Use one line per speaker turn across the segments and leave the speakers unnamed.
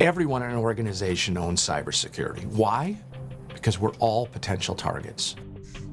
Everyone in an organization owns cybersecurity. Why? Because we're all potential targets.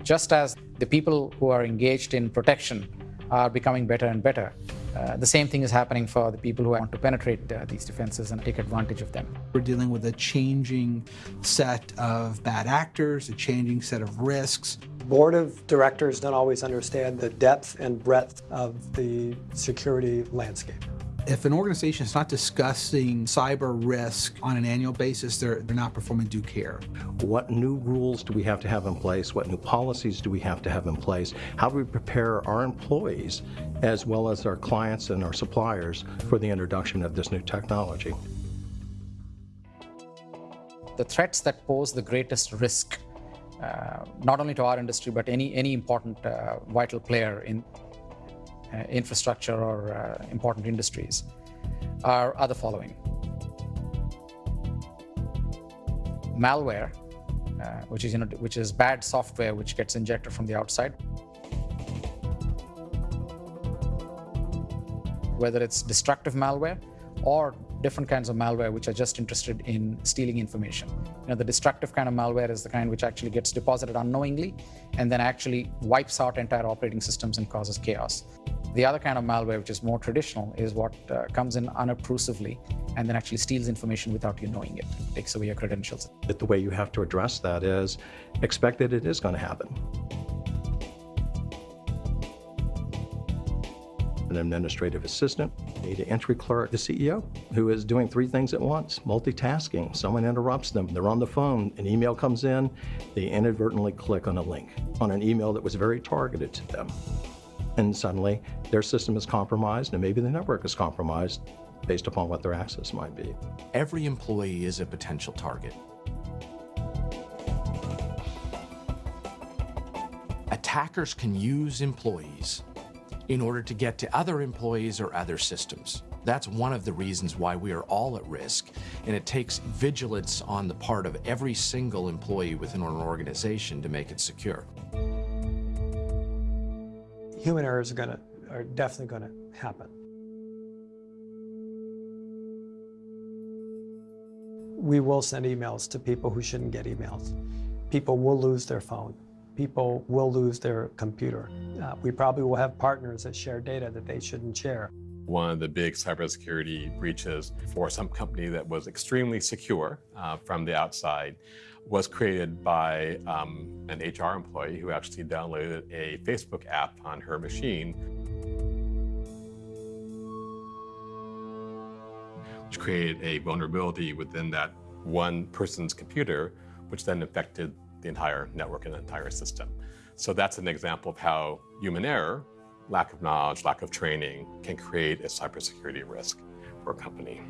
Just as the people who are engaged in protection are becoming better and better, uh, the same thing is happening for the people who want to penetrate uh, these defenses and take advantage of them.
We're dealing with a changing set of bad actors, a changing set of risks.
Board of directors don't always understand the depth and breadth of the security landscape.
If an organization is not discussing cyber risk on an annual basis, they're, they're not performing due care.
What new rules do we have to have in place? What new policies do we have to have in place? How do we prepare our employees as well as our clients and our suppliers for the introduction of this new technology?
The threats that pose the greatest risk, uh, not only to our industry, but any, any important uh, vital player in infrastructure or uh, important industries are, are the following. Malware, uh, which is you know, which is bad software which gets injected from the outside. Whether it's destructive malware or different kinds of malware which are just interested in stealing information. You know, the destructive kind of malware is the kind which actually gets deposited unknowingly and then actually wipes out entire operating systems and causes chaos. The other kind of malware, which is more traditional, is what uh, comes in unobtrusively and then actually steals information without you knowing it, takes away your credentials.
But the way you have to address that is expect that it is going to happen. An administrative assistant, data entry clerk, the CEO, who is doing three things at once, multitasking. Someone interrupts them, they're on the phone, an email comes in, they inadvertently click on a link on an email that was very targeted to them and suddenly their system is compromised and maybe the network is compromised based upon what their access might be.
Every employee is a potential target. Attackers can use employees in order to get to other employees or other systems. That's one of the reasons why we are all at risk, and it takes vigilance on the part of every single employee within an organization to make it secure
human errors are going to are definitely going to happen. We will send emails to people who shouldn't get emails. People will lose their phone. People will lose their computer. Uh, we probably will have partners that share data that they shouldn't share.
One of the big cybersecurity breaches for some company that was extremely secure uh, from the outside was created by um, an HR employee who actually downloaded a Facebook app on her machine, which created a vulnerability within that one person's computer, which then affected the entire network and the entire system. So that's an example of how human error, lack of knowledge, lack of training can create a cybersecurity risk for a company.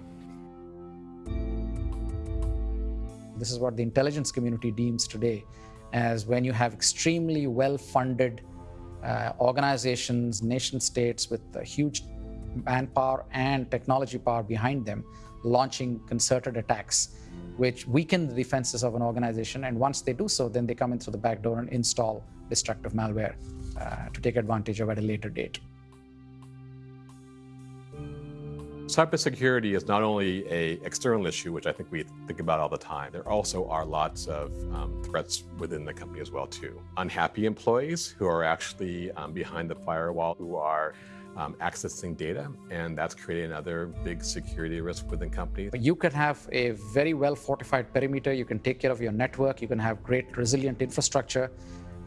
This is what the intelligence community deems today as when you have extremely well-funded uh, organizations, nation states with huge manpower and technology power behind them launching concerted attacks which weaken the defenses of an organization. And once they do so, then they come in through the back door and install destructive malware uh, to take advantage of at a later date.
Cybersecurity is not only a external issue, which I think we think about all the time. There also are lots of um, threats within the company as well too. Unhappy employees who are actually um, behind the firewall, who are um, accessing data, and that's creating another big security risk within companies.
You can have a very well fortified perimeter, you can take care of your network, you can have great resilient infrastructure,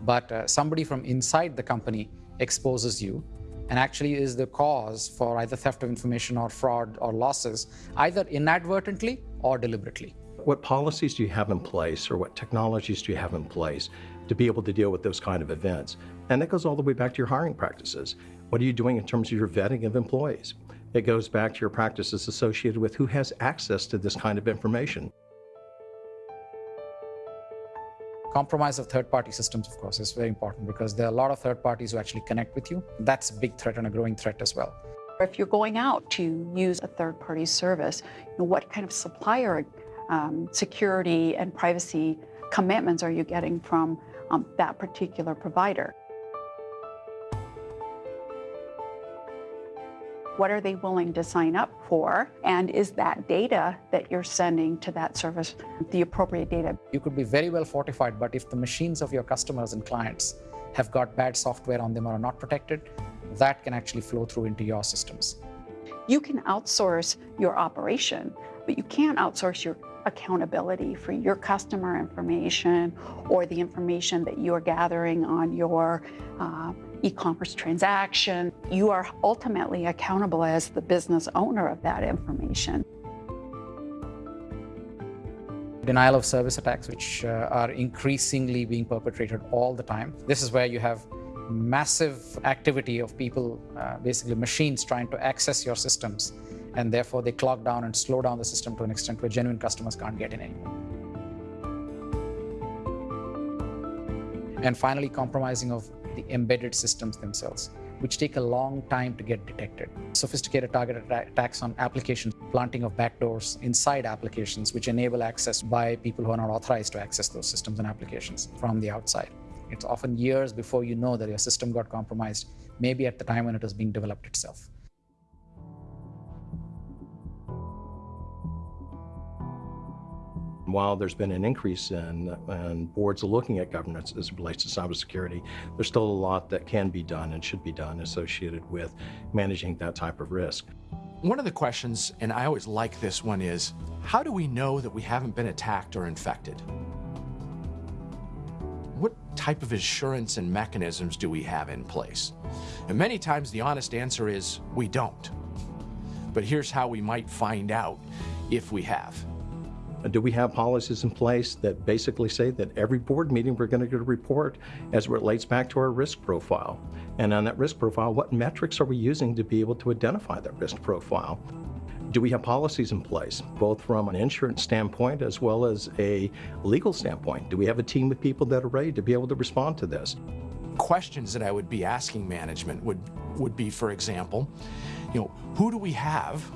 but uh, somebody from inside the company exposes you and actually is the cause for either theft of information or fraud or losses, either inadvertently or deliberately.
What policies do you have in place or what technologies do you have in place to be able to deal with those kind of events? And that goes all the way back to your hiring practices. What are you doing in terms of your vetting of employees? It goes back to your practices associated with who has access to this kind of information.
Compromise of third-party systems, of course, is very important because there are a lot of third parties who actually connect with you. That's a big threat and a growing threat as well.
If you're going out to use a third-party service, you know, what kind of supplier um, security and privacy commitments are you getting from um, that particular provider? What are they willing to sign up for? And is that data that you're sending to that service the appropriate data?
You could be very well fortified, but if the machines of your customers and clients have got bad software on them or are not protected, that can actually flow through into your systems.
You can outsource your operation, but you can't outsource your accountability for your customer information or the information that you are gathering on your uh, e-commerce transaction. You are ultimately accountable as the business owner of that information.
Denial of service attacks, which uh, are increasingly being perpetrated all the time. This is where you have massive activity of people, uh, basically machines trying to access your systems and therefore they clog down and slow down the system to an extent where genuine customers can't get in anymore. And finally, compromising of the embedded systems themselves, which take a long time to get detected. Sophisticated targeted attacks on applications, planting of backdoors inside applications, which enable access by people who are not authorized to access those systems and applications from the outside. It's often years before you know that your system got compromised, maybe at the time when it was being developed itself.
While there's been an increase in, in boards looking at governance as it relates to cybersecurity, there's still a lot that can be done and should be done associated with managing that type of risk.
One of the questions, and I always like this one, is how do we know that we haven't been attacked or infected? What type of assurance and mechanisms do we have in place? And many times the honest answer is we don't. But here's how we might find out if we have.
Do we have policies in place that basically say that every board meeting we're going to get a report as it relates back to our risk profile? And on that risk profile, what metrics are we using to be able to identify that risk profile? Do we have policies in place, both from an insurance standpoint as well as a legal standpoint? Do we have a team of people that are ready to be able to respond to this?
Questions that I would be asking management would, would be, for example, you know, who do we have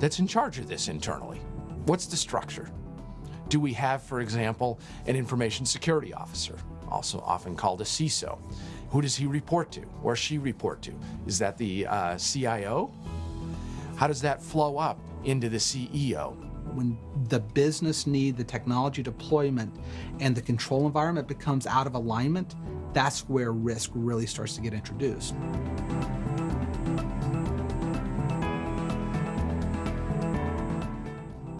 that's in charge of this internally? What's the structure? Do we have, for example, an information security officer, also often called a CISO? Who does he report to or she report to? Is that the uh, CIO? How does that flow up into the CEO?
When the business need, the technology deployment, and the control environment becomes out of alignment, that's where risk really starts to get introduced.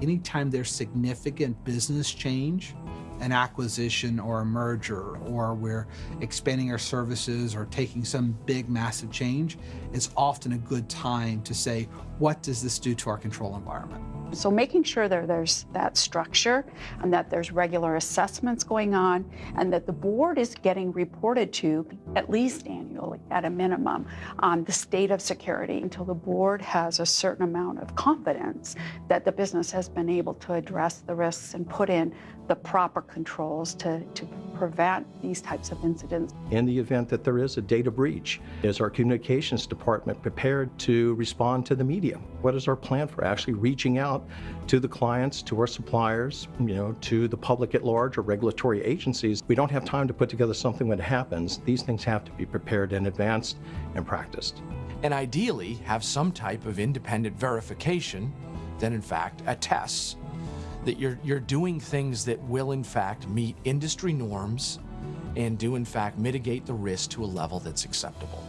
Anytime there's significant business change, an acquisition or a merger, or we're expanding our services or taking some big massive change, it's often a good time to say, what does this do to our control environment?
So making sure that there's that structure and that there's regular assessments going on and that the board is getting reported to at least annually at a minimum on the state of security until the board has a certain amount of confidence that the business has been able to address the risks and put in the proper controls to, to prevent these types of incidents.
In the event that there is a data breach, is our communications department prepared to respond to the media? What is our plan for actually reaching out to the clients, to our suppliers, you know, to the public at large or regulatory agencies? We don't have time to put together something when it happens. These things have to be prepared in advanced and practiced.
And ideally have some type of independent verification that in fact attests that you're, you're doing things that will in fact meet industry norms and do in fact mitigate the risk to a level that's acceptable.